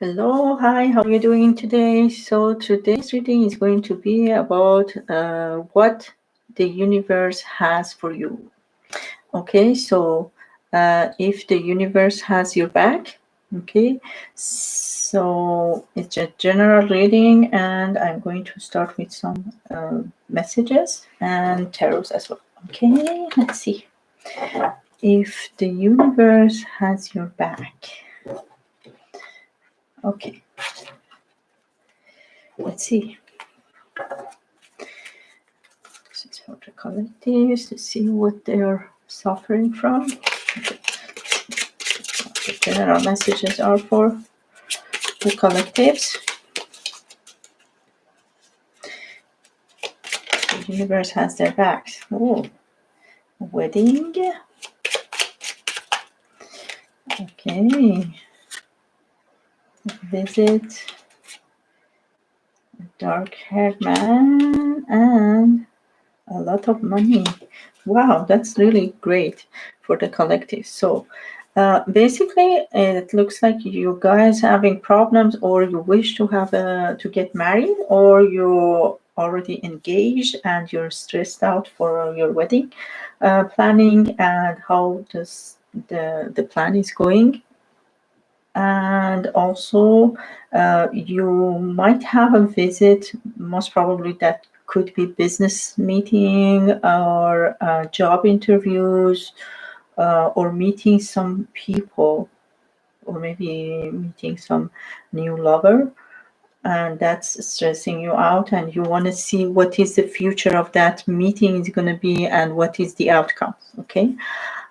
Hello, hi, how are you doing today? So today's reading is going to be about uh, what the universe has for you. Okay, so uh, if the universe has your back, okay, so it's a general reading and I'm going to start with some uh, messages and tarots as well. Okay, let's see. If the universe has your back. Okay. Let's see. The collectives to see what they are suffering from. The general messages are for the collectives. The universe has their backs. Oh, wedding. Okay visit a dark-haired man and a lot of money. Wow, that's really great for the collective. So uh, basically, it looks like you guys having problems, or you wish to have a to get married, or you're already engaged and you're stressed out for your wedding uh, planning and how does the the plan is going and also uh, you might have a visit most probably that could be business meeting or uh, job interviews uh, or meeting some people or maybe meeting some new lover. And that's stressing you out and you want to see what is the future of that meeting is going to be and what is the outcome okay?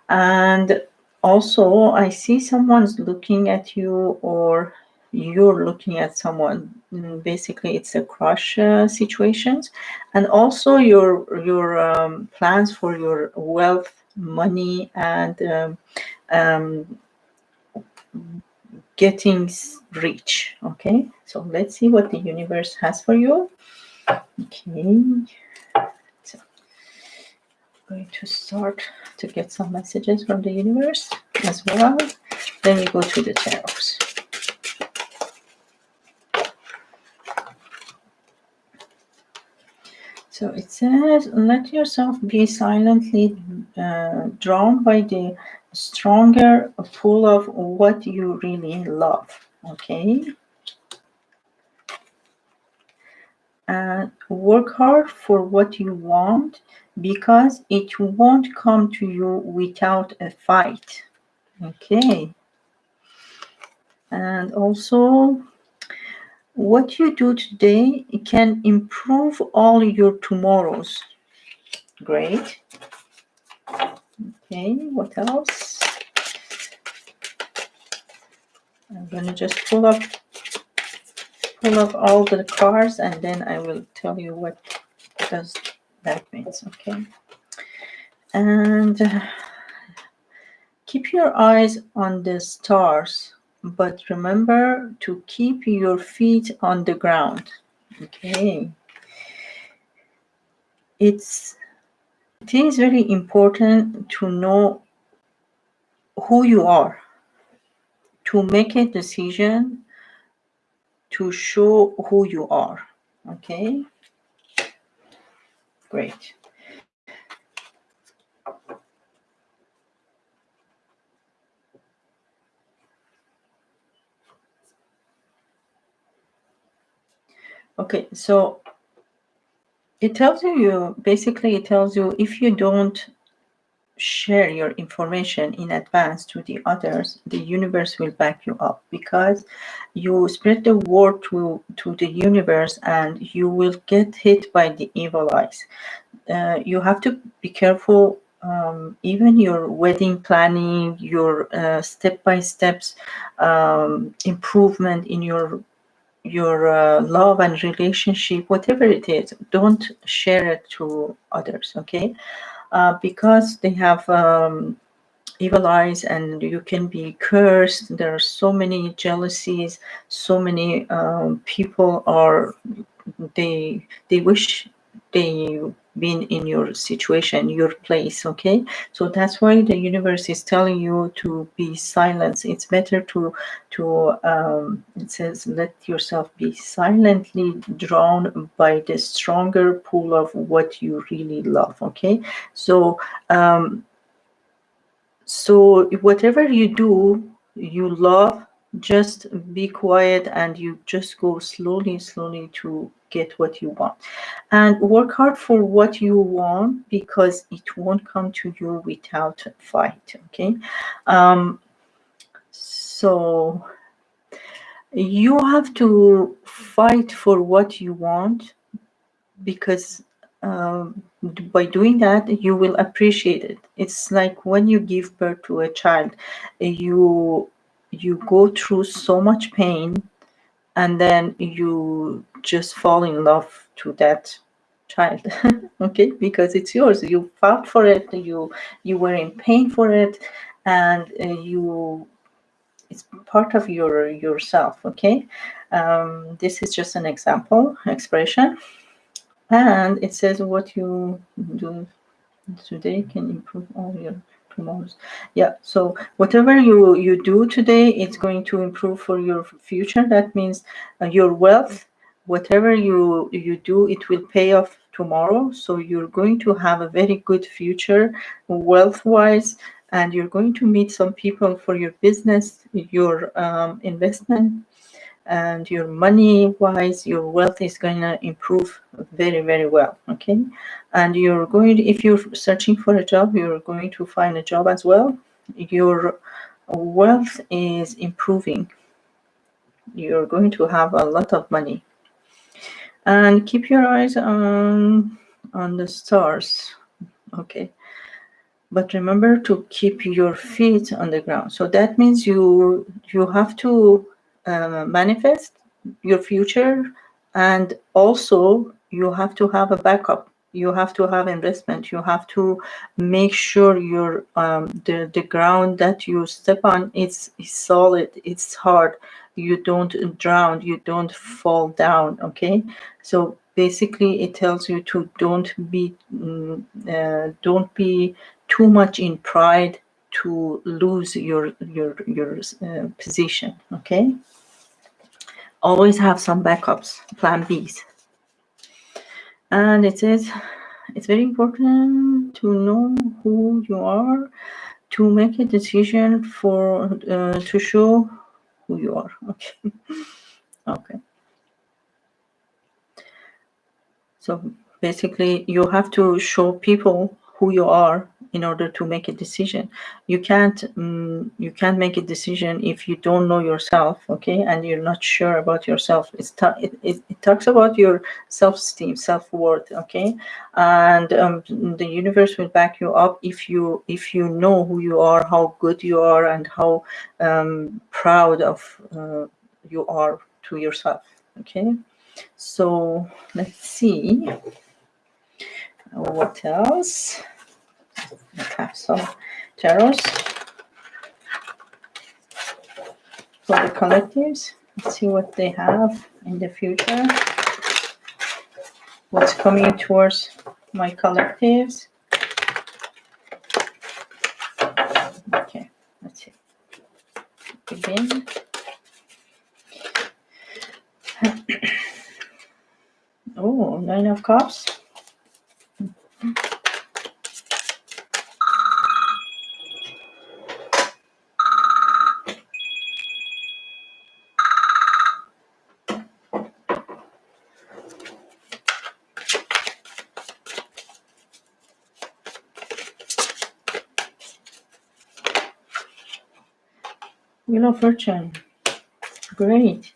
And also I see someone's looking at you or you're looking at someone. Mm, basically it's a crush uh, situations. And also your your um, plans for your wealth money and um, um, getting rich okay? So let's see what the universe has for you. Okay going to start to get some messages from the universe as well. Then we go to the tarot. So it says, let yourself be silently uh, drawn by the stronger pull of what you really love. Okay. And work hard for what you want because it won't come to you without a fight. Okay. And also, what you do today can improve all your tomorrows. Great. Okay, what else? I'm going to just pull up pull up all the cards and then I will tell you what does that means okay? And uh, keep your eyes on the stars but remember to keep your feet on the ground okay? It's it is very important to know who you are to make a decision to show who you are okay Great. Okay, so it tells you, basically it tells you if you don't share your information in advance to the others, the universe will back you up because you spread the word to, to the universe and you will get hit by the evil eyes. Uh, you have to be careful um, even your wedding planning, your uh, step-by-steps um, improvement in your your uh, love and relationship, whatever it is, don't share it to others, okay? Uh, because they have um, evil eyes and you can be cursed. There are so many jealousies, so many um, people are, they, they wish they been in your situation, your place, okay? So that's why the universe is telling you to be silent. It's better to, to um, it says, let yourself be silently drawn by the stronger pull of what you really love, okay? So, um, so whatever you do, you love, just be quiet and you just go slowly, slowly to get what you want. And work hard for what you want because it won't come to you without fight okay? Um, so you have to fight for what you want because um, by doing that you will appreciate it. It's like when you give birth to a child you you go through so much pain and then you just fall in love to that child okay? Because it's yours. You fought for it you you were in pain for it and uh, you it's part of your yourself okay? Um, this is just an example expression. And it says what you do today can improve all your tomorrow's yeah so whatever you you do today it's going to improve for your future. That means uh, your wealth whatever you you do it will pay off tomorrow. So you're going to have a very good future wealth wise and you're going to meet some people for your business your um, investment and your money wise your wealth is going to improve very very well okay? And you're going to, if you're searching for a job you're going to find a job as well. Your wealth is improving. You're going to have a lot of money. And keep your eyes on on the stars okay? But remember to keep your feet on the ground. So that means you you have to uh, manifest your future and also you have to have a backup. You have to have investment. You have to make sure your um, the, the ground that you step on is, is solid it's hard. You don't drown you don't fall down okay? So basically it tells you to don't be mm, uh, don't be too much in pride to lose your your your uh, position okay always have some backups plan b's. And it. Says it's very important to know who you are to make a decision for uh, to show who you are. Okay. Okay. So basically you have to show people who you are in order to make a decision. You can't um, you can't make a decision if you don't know yourself okay? And you're not sure about yourself. It's it, it, it, talks about your self-esteem self-worth okay? And um, the universe will back you up if you if you know who you are how good you are and how um, proud of uh, you are to yourself okay? So let's see. What else Have some tarots for the collectives. Let's see what they have in the future. What's coming towards my collectives. Okay, let's see. Begin. oh, nine of cups. Wheel of Fortune. Great.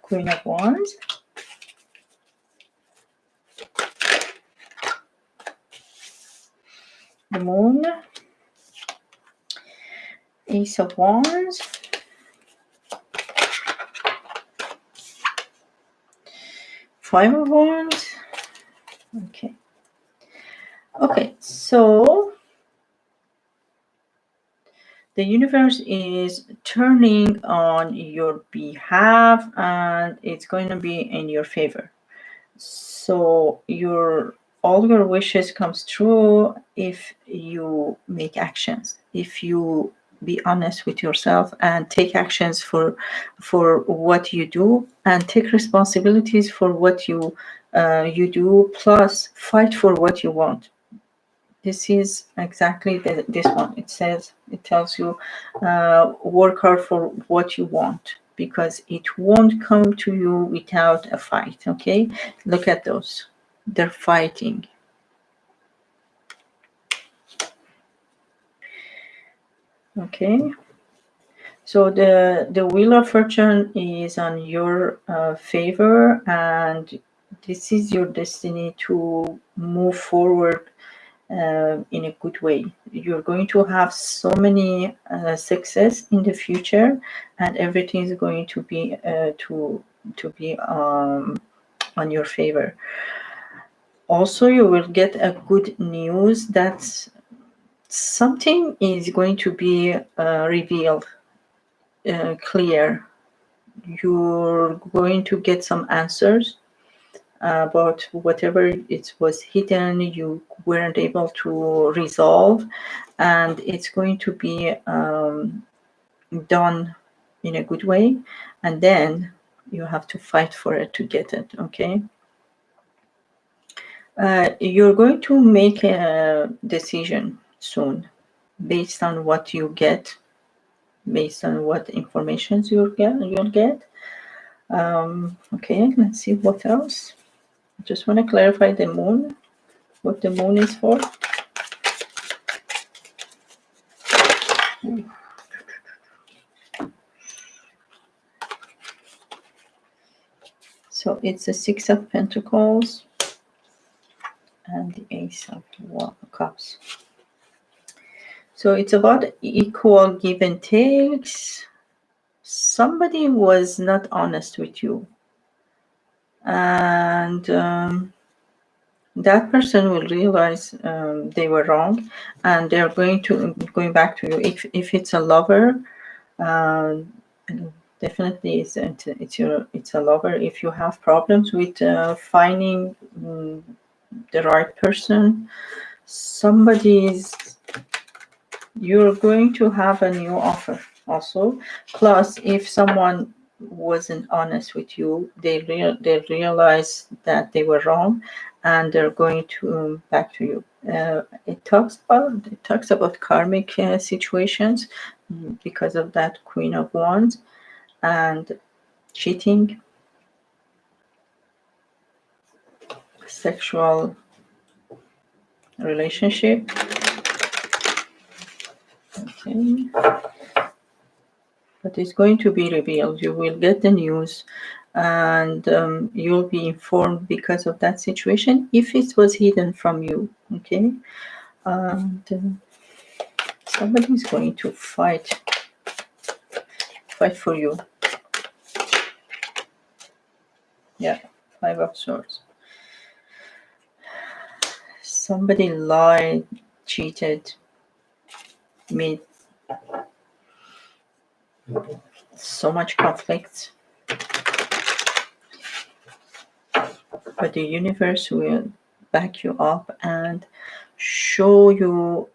Queen of Wands. The Moon. Ace of Wands. Five of Wands. Okay. So the universe is turning on your behalf and it's going to be in your favor. So your all your wishes comes true if you make actions if you be honest with yourself and take actions for for what you do and take responsibilities for what you uh, you do plus fight for what you want this is exactly the, this one. It says it tells you uh, work hard for what you want because it won't come to you without a fight okay? Look at those. They're fighting. Okay. So the the wheel of fortune is on your uh, favor and this is your destiny to move forward uh, in a good way. You're going to have so many uh, success in the future, and everything is going to be uh, to to be um, on your favor. Also, you will get a good news that something is going to be uh, revealed, uh, clear. You're going to get some answers about whatever it was hidden you weren't able to resolve. And it's going to be um, done in a good way. And then you have to fight for it to get it okay? Uh, you're going to make a decision soon based on what you get based on what informations you'll get you'll get. Um, okay let's see what else just want to clarify the moon, what the moon is for. So it's the Six of Pentacles and the Ace of Cups. So it's about equal give and takes. Somebody was not honest with you and um, that person will realize um, they were wrong and they're going to going back to you. If, if it's a lover uh, definitely it's, it's your it's a lover. If you have problems with uh, finding um, the right person somebody's you're going to have a new offer also. Plus if someone wasn't honest with you. They real they realize that they were wrong and they're going to um, back to you. Uh, it talks about it talks about karmic uh, situations because of that queen of wands and cheating sexual relationship. Okay but it's going to be revealed. You will get the news and um, you'll be informed because of that situation if it was hidden from you. Okay. And uh, somebody's going to fight, fight for you. Yeah, five of swords. Somebody lied, cheated, made so much conflict. But the universe will back you up and show you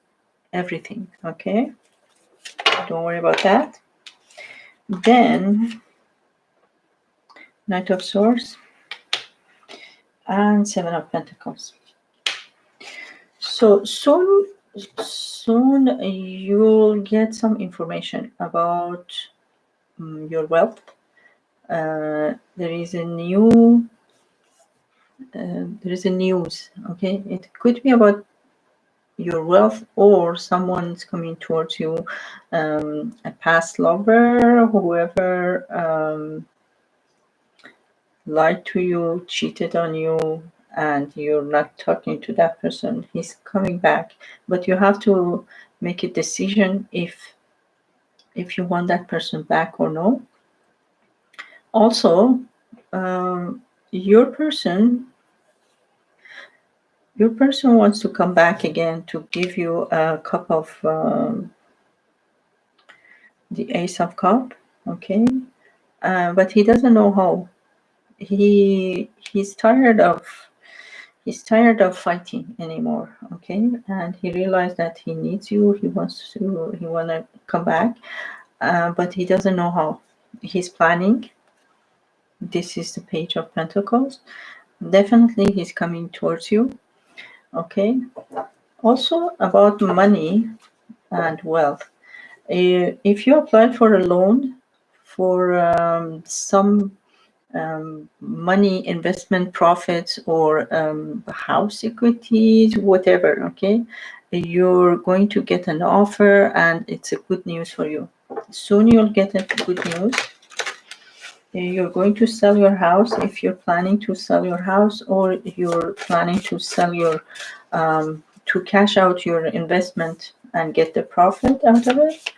everything, okay? Don't worry about that. Then, Knight of Swords and Seven of Pentacles. So soon soon you'll get some information about um, your wealth. Uh, there is a new, uh, there is a news, okay? It could be about your wealth or someone's coming towards you, um, a past lover, whoever um, lied to you, cheated on you, and you're not talking to that person he's coming back but you have to make a decision if if you want that person back or no also um, your person your person wants to come back again to give you a cup of um, the Ace of Cup. Okay, uh, but he doesn't know how. He he's tired of he's tired of fighting anymore. Okay, and he realized that he needs you. He wants to he wanna come back, uh, but he doesn't know how. He's planning. This is the Page of Pentacles. Definitely, he's coming towards you. Okay. Also about money and wealth. Uh, if you apply for a loan for um, some um, money investment profits or um, house equities, whatever, okay, you're going to get an offer and it's a good news for you. Soon you'll get a good news. You're going to sell your house if you're planning to sell your house or you're planning to sell your, um, to cash out your investment and get the profit out of it.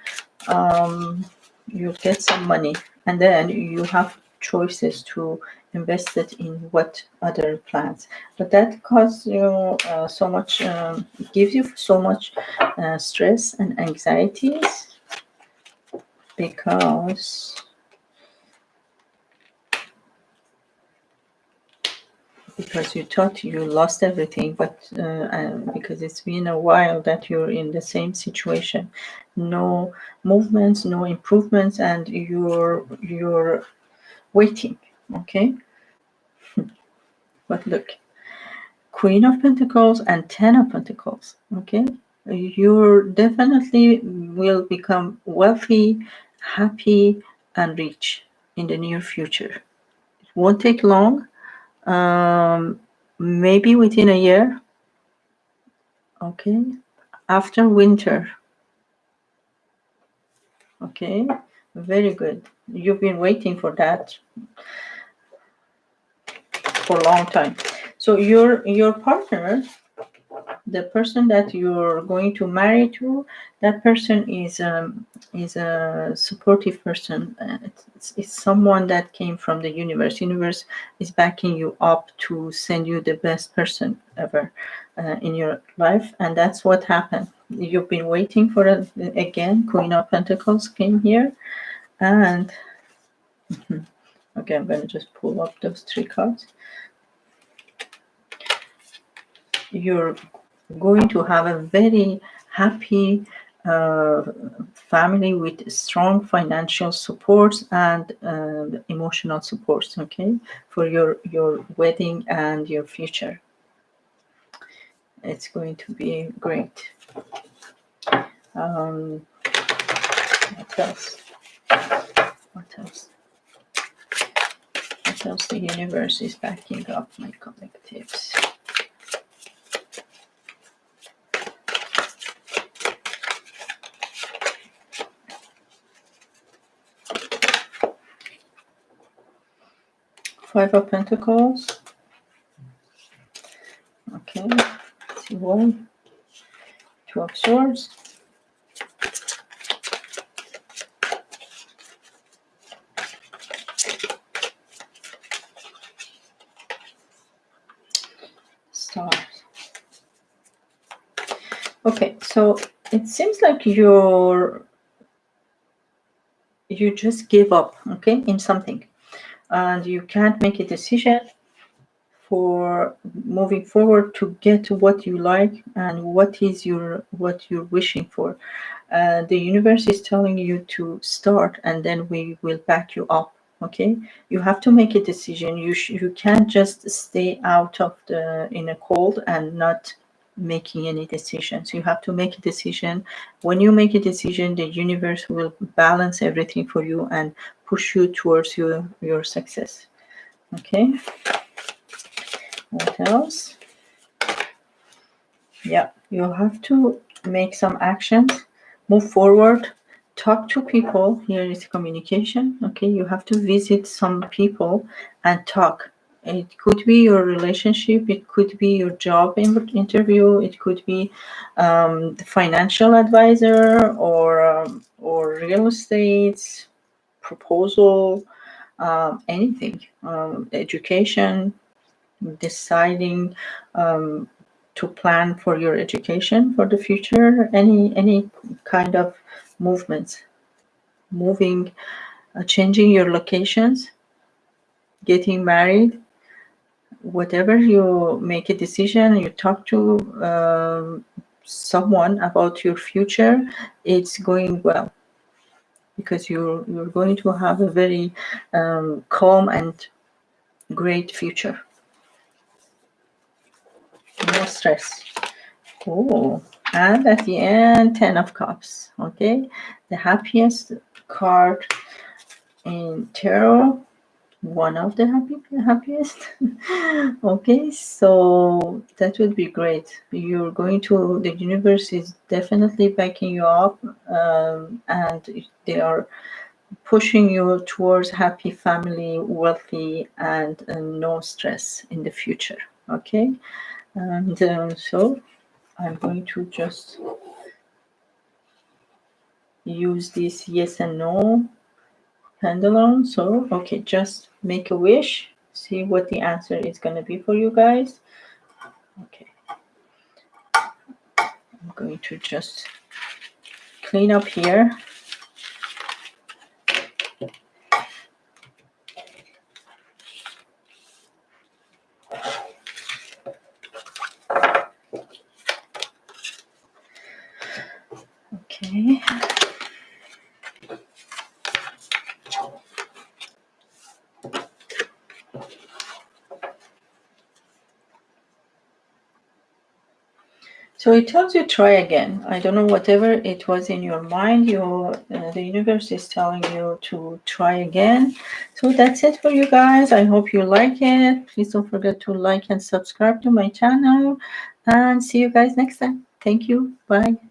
Um, you'll get some money and then you have choices to invest it in what other plans but that causes you uh, so much um, gives you so much uh, stress and anxieties because because you thought you lost everything but uh, because it's been a while that you're in the same situation. No movements no improvements and you're you're waiting okay? But look queen of pentacles and ten of pentacles okay? You definitely will become wealthy happy and rich in the near future. It won't take long um, maybe within a year okay? After winter okay? Very good you've been waiting for that for a long time. So your your partner the person that you're going to marry to that person is um, is a supportive person. Uh, it's, it's, someone that came from the universe. Universe is backing you up to send you the best person ever uh, in your life and that's what happened. You've been waiting for it again queen of pentacles came here and okay i'm going to just pull up those three cards. You're going to have a very happy uh, family with strong financial supports and uh, emotional supports okay for your your wedding and your future. It's going to be great. Um, what else? What else else the universe is backing up my collectives Five of Pentacles. Okay. Two of Swords. Stars. Okay, so it seems like you're you just give up, okay, in something. And you can't make a decision for moving forward to get to what you like and what is your what you're wishing for. Uh, the universe is telling you to start and then we will back you up okay? You have to make a decision. You you can't just stay out of the in a cold and not making any decisions. You have to make a decision. When you make a decision the universe will balance everything for you and push you towards your your success. Okay? What else? Yeah you have to make some actions. Move forward talk to people here is communication okay? You have to visit some people and talk. It could be your relationship it could be your job interview it could be um, the financial advisor or um, or real estate proposal um, anything um, education deciding um, to plan for your education for the future any any kind of movements moving, uh, changing your locations, getting married, whatever you make a decision, you talk to um, someone about your future, it's going well because you're you're going to have a very um, calm and great future. No stress. Oh, and at the end, Ten of Cups. Okay, the happiest card in tarot one of the happy happiest okay? So that would be great. You're going to the universe is definitely backing you up um, and they are pushing you towards happy family wealthy and uh, no stress in the future okay? And uh, so i'm going to just use this yes and no pendulum so okay just make a wish. See what the answer is going to be for you guys. Okay. I'm going to just clean up here So it tells you try again. I don't know whatever it was in your mind. Your uh, the universe is telling you to try again. So that's it for you guys. I hope you like it. Please don't forget to like and subscribe to my channel. And see you guys next time. Thank you. Bye.